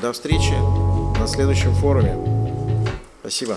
До встречи на следующем форуме. Спасибо.